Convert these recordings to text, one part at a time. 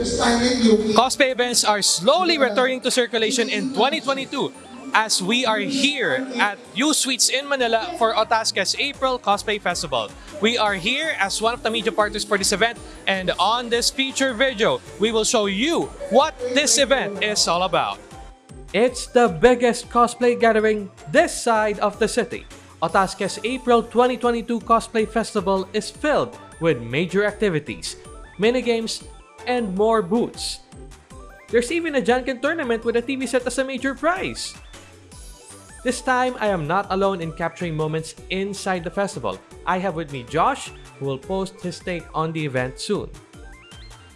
Cosplay events are slowly returning to circulation in 2022 as we are here at U Suites in Manila for Otasca's April Cosplay Festival. We are here as one of the media partners for this event and on this feature video, we will show you what this event is all about. It's the biggest cosplay gathering this side of the city. Otasca's April 2022 Cosplay Festival is filled with major activities, minigames, and more boots. There's even a Janken tournament with a TV set as a major prize. This time, I am not alone in capturing moments inside the festival. I have with me Josh, who will post his take on the event soon.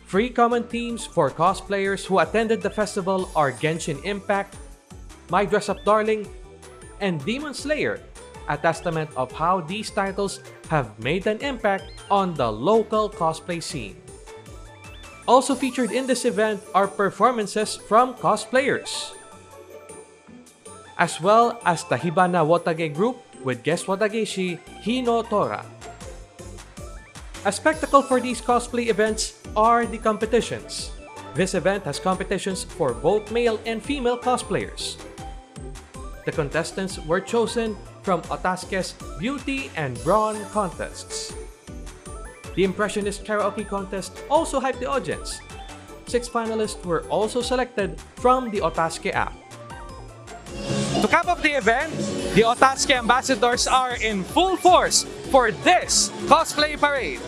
Free common themes for cosplayers who attended the festival are Genshin Impact, My Dress Up Darling, and Demon Slayer, a testament of how these titles have made an impact on the local cosplay scene. Also featured in this event are performances from cosplayers, as well as the Hibana Watage group with guest Watageshi Hino Tora. A spectacle for these cosplay events are the competitions. This event has competitions for both male and female cosplayers. The contestants were chosen from Otaske's Beauty and Brawn contests. The Impressionist Karaoke Contest also hyped the audience. Six finalists were also selected from the Otaske app. To cap off the event, the Otaske ambassadors are in full force for this cosplay parade.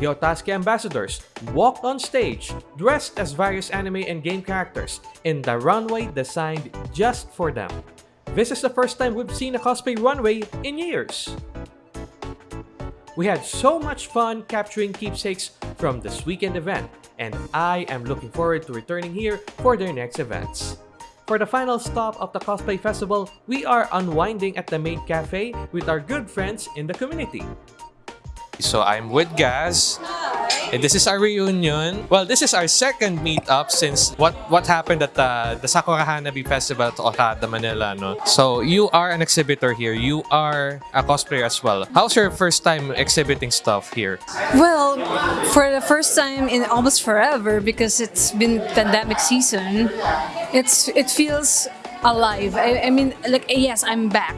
The Otaske ambassadors walked on stage dressed as various anime and game characters in the runway designed just for them. This is the first time we've seen a cosplay runway in years. We had so much fun capturing keepsakes from this weekend event, and I am looking forward to returning here for their next events. For the final stop of the Cosplay Festival, we are unwinding at the Maid Cafe with our good friends in the community. So I'm with Gaz, and this is our reunion. Well, this is our second meetup since what what happened at uh, the, the Sakura Hanabi Festival at Okada, Manila. No? So you are an exhibitor here. You are a cosplayer as well. How's your first time exhibiting stuff here? Well, for the first time in almost forever, because it's been pandemic season, it's it feels alive. I, I mean, like yes, I'm back,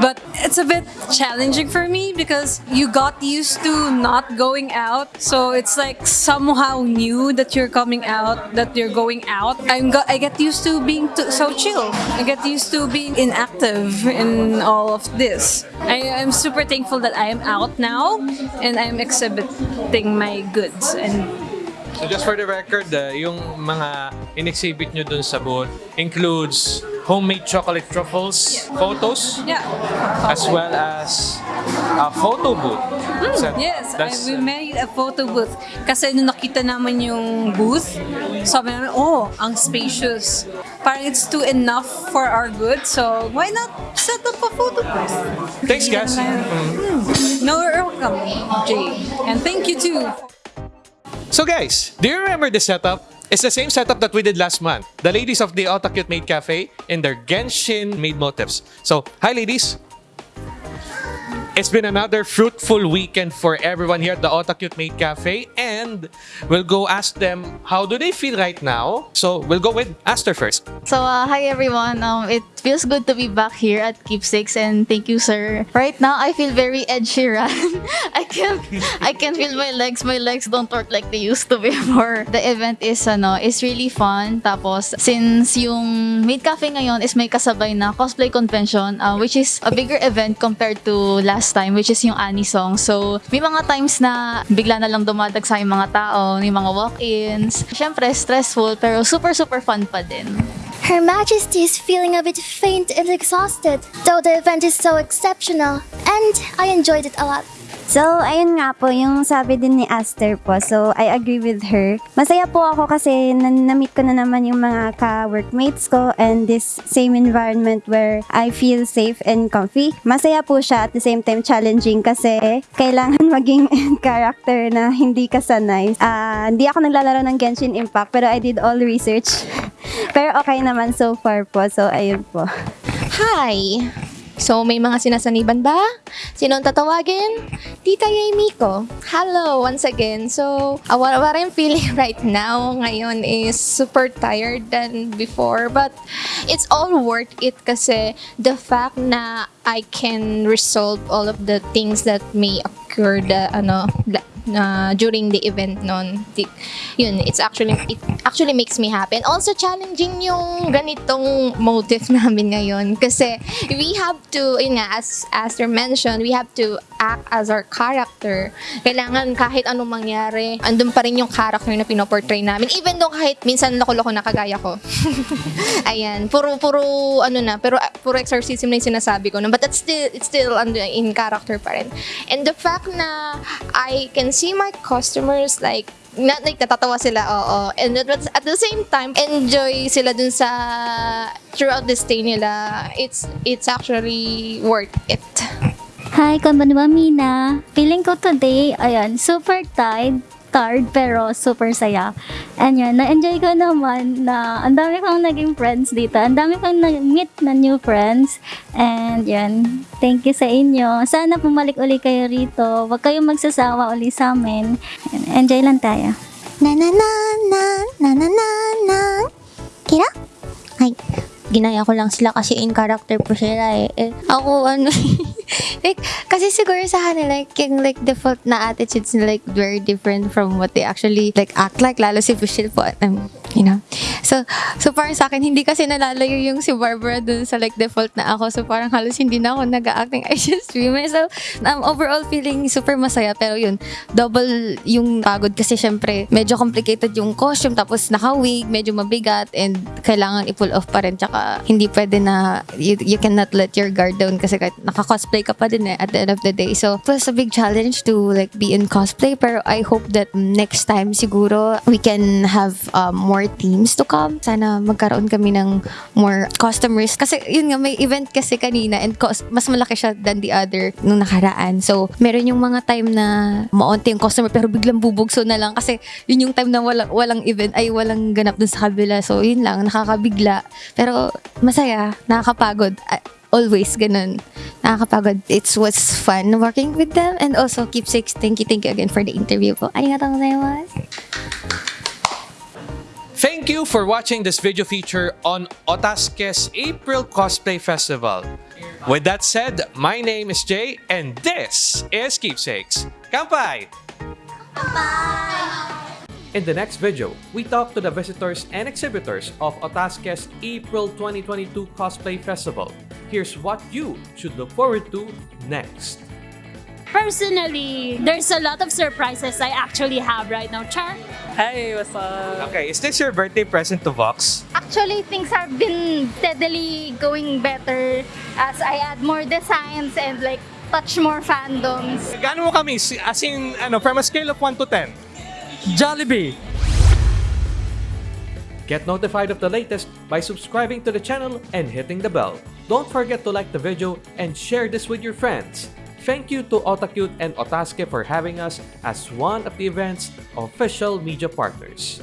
but it's a bit challenging for me because you got used to not going out, so it's like somehow new that you're coming out, that you're going out. I'm I get used to being so chill. I get used to being inactive in all of this. I am super thankful that I am out now and I'm exhibiting my goods and So just for the record, uh, yung mga in-exhibit nyo dun sa booth includes homemade chocolate truffles, photos, yeah. as well as a photo booth. So Hmm, Yes, I, we made a photo booth. Kasi nung nakita naman yung booth, sabi namin, oh, ang spacious. Parang it's too enough for our good, so why not set up a photo booth? Thanks, guys. Hmm. No, you're welcome, Jay. And thank you too. So guys, do you remember the setup? It's the same setup that we did last month. The ladies of the Otakute Maid Cafe in their Genshin made motifs. So, hi ladies! It's been another fruitful weekend for everyone here at the Otakute Maid Cafe and we'll go ask them how do they feel right now. So, we'll go with Aster first. So, uh, hi everyone. Um, it feels good to be back here at Keepsakes and thank you, sir. Right now, I feel very Ed Sheeran. I can't, I can feel my legs. My legs don't work like they used to before. The event is, ano, is really fun. Tapos, since yung Maid Cafe ngayon is may kasabay na cosplay convention, uh, which is a bigger event compared to last time, which is yung Anisong. So, may mga times na bigla na lang dumadag sa yung mga tao, may mga walk-ins. Siyempre, stressful, pero super, super fun pa din. Her Majesty is feeling a bit faint and exhausted, though the event is so exceptional, and I enjoyed it a lot. So, ayun nga po, yung sabi din ni Aster po. So, I agree with her. Masaya po ako kasi na-meet ko na naman yung mga ka-workmates ko and this same environment where I feel safe and comfy. Masaya po siya at the same time challenging kasi kailangan maging character na hindi ka sanay. Ah, hindi ako naglalaro ng Genshin Impact pero I did all research. pero okay naman so far po. So, ayun po. Hi! So, may mga sinasaniban ba? Sinong tatawagin? Tita Yamiko. Hello, once again. So, what I'm feeling right now ngayon is super tired than before. But, it's all worth it kasi the fact na I can resolve all of the things that may occur the, ano, la- na during the event non yun it's actually it actually makes me happy. And also challenging yung ganitong motive namin ngayon. Kasi we have to yun nga as as you mentioned we have to act as our character. Kailangan kahit anong mangyari andun pa rin yung character na pinoportray namin. Even though kahit minsan loko-loko na kagaya ko. Ayan puro puro ano na pero uh, puro exorcism na yung sinasabi ko no? but that's still it's still in character pa rin. And the fact na I can see my customers like not like natatawa sila, oo. And at, at the same time, enjoy sila dun sa throughout the stay nila. It's it's actually worth it. Hi, konbanwa Mina. Feeling ko today, ayan, super tired, tired pero super saya. And yun, na-enjoy ko naman na ang dami kong naging friends dito. Ang dami kong nag-meet na new friends. And yun, thank you sa inyo. Sana pumalik uli kayo rito. Huwag kayong magsasawa uli sa amin. Enjoy lang tayo. Na na na na na na na na Kira? Ay, ginaya ko lang sila kasi in character po sila eh. eh ako ano like kasi siguro sa kanila like yung like default na attitudes like very different from what they actually like act like. Lalo si Michelle po um, you know so so parang sa akin hindi kasi nalalayo yung si Barbara dun sa like default na ako. So parang halos hindi na ako nag-acting I just swimmer so um, overall feeling super masaya. Pero yun double yung pagod kasi syempre medyo complicated yung costume. Tapos naka-wig medyo mabigat and kailangan i-pull off pa rin. Tsaka hindi pwede na you, you cannot let your guard down kasi kahit naka-cosplay ka pa din eh at the end of the day. So was a big challenge to like be in cosplay. Pero I hope that next time siguro we can have um, more teams to come sana magkaroon kami ng more customers kasi yun nga may event kasi kanina and cost, mas malaki siya than the other nung nakaraan. So meron yung mga time na maunti yung customer pero biglang bubugso na lang. Kasi yun yung time na walang, walang event ay walang ganap dun sa kabila. So yun lang nakakabigla. Pero masaya nakakapagod. Always ganun. Nakakapagod. It was fun working with them and also keepsakes thank you thank you again for the interview po arigatou gozaimasu Thank you for watching this video feature on Otaske's April Cosplay Festival. With that said, my name is Jay and this is Keepsakes. Kampai! In the next video, we talk to the visitors and exhibitors of Otaske's April 2022 Cosplay Festival. Here's what you should look forward to next. Personally, there's a lot of surprises I actually have right now. Char? Hey, what's up? Okay, is this your birthday present to Vox? Actually, things have been steadily going better as I add more designs and like touch more fandoms. Gaano mo kami? As in, ano, from a scale of 1 to 10? Jollibee! Get notified of the latest by subscribing to the channel and hitting the bell. Don't forget to like the video and share this with your friends. Thank you to Otakute and Otaske for having us as one of the event's official media partners.